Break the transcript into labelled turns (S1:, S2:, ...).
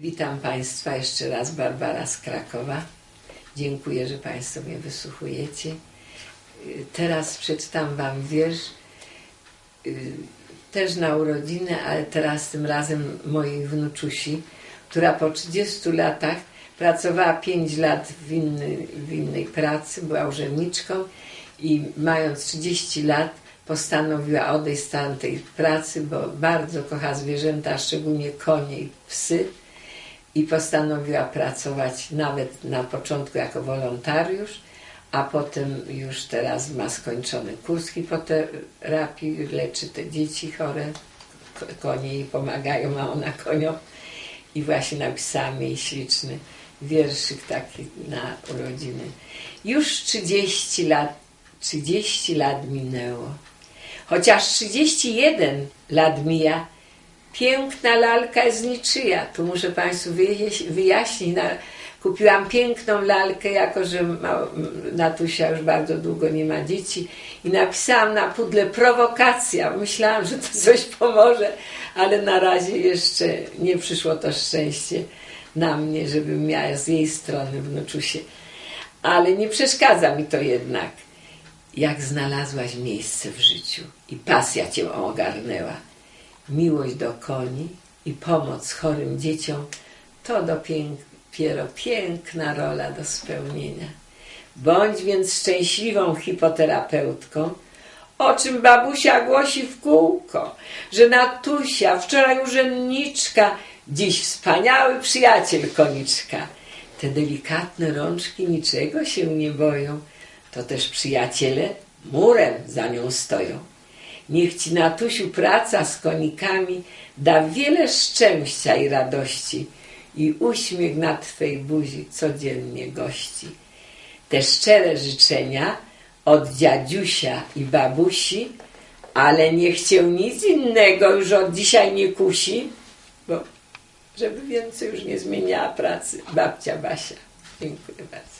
S1: Witam Państwa jeszcze raz, Barbara z Krakowa. Dziękuję, że Państwo mnie wysłuchujecie. Teraz przeczytam Wam wiersz, y, też na urodziny, ale teraz tym razem mojej wnuczusi, która po 30 latach pracowała 5 lat w, inny, w innej pracy, była urzędniczką i mając 30 lat postanowiła odejść z tamtej pracy, bo bardzo kocha zwierzęta, szczególnie konie i psy i postanowiła pracować nawet na początku jako wolontariusz, a potem już teraz ma skończony kurs hipoterapii, leczy te dzieci chore, ko- konie jej pomagają, a ona koniom i właśnie napisałam jej śliczny wierszyk taki na urodziny. Już 30 lat, 30 lat minęło. Chociaż 31 lat mija, piękna lalka jest niczyja. Tu muszę Państwu wyjaś- wyjaśnić. Kupiłam piękną lalkę, jako że Natusia już bardzo długo nie ma dzieci i napisałam na pudle prowokacja. Myślałam, że to coś pomoże, ale na razie jeszcze nie przyszło to szczęście na mnie, żebym miała z jej strony wnuczusie. Ale nie przeszkadza mi to jednak. Jak znalazłaś miejsce w życiu i pasja cię ogarnęła, miłość do koni i pomoc chorym dzieciom, to dopiero piękna rola do spełnienia. Bądź więc szczęśliwą hipoterapeutką, o czym babusia głosi w kółko, że Natusia, wczoraj urzędniczka, dziś wspaniały przyjaciel koniczka. Te delikatne rączki niczego się nie boją, to też przyjaciele murem za nią stoją. Niech ci Natusiu praca z konikami da wiele szczęścia i radości i uśmiech na twej buzi codziennie gości. Te szczere życzenia od dziadziusia i babusi, ale niech cię nic innego już od dzisiaj nie kusi, bo żeby więcej już nie zmieniała pracy babcia Basia. Dziękuję bardzo.